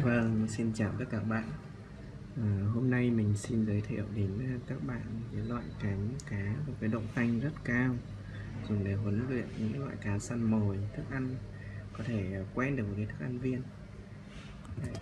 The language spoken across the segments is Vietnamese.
Vâng, xin chào tất cả các bạn. à, hôm nay mình xin giới thiệu đến ờ, các bạn cái loại cánh cá có cái độ tanh rất cao dùng để huấn luyện những loại cá săn mồi thức ăn có thể quen được với cái thức ăn viên. Đấy.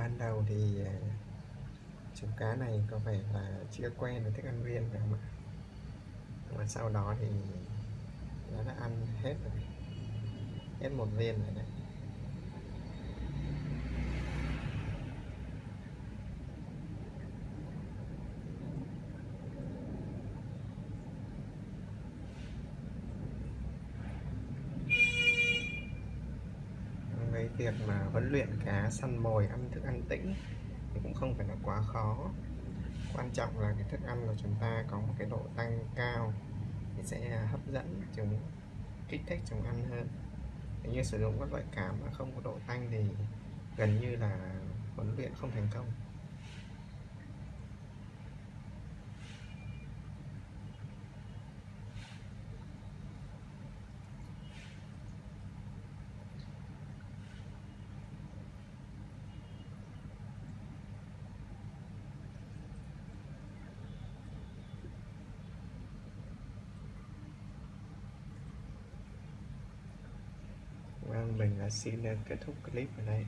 Ban đầu thì ờ, chú cá này có vẻ là chưa quen với thức ăn viên phải không ạ? Và sau đó thì nó đã ăn hết rồi. Hết một viên rồi đấy. Cái việc mà huấn luyện cá săn mồi ăn thức ăn tĩnh thì cũng không phải là quá khó. Quan trọng là cái thức ăn của chúng ta có một cái độ tăng cao thì sẽ hấp dẫn chúng, kích thích chúng ăn hơn. Nếu như sử dụng các loại cảm mà không có độ tăng thì gần như là huấn luyện không thành công Vâng, mình xin kết thúc clip ở đây.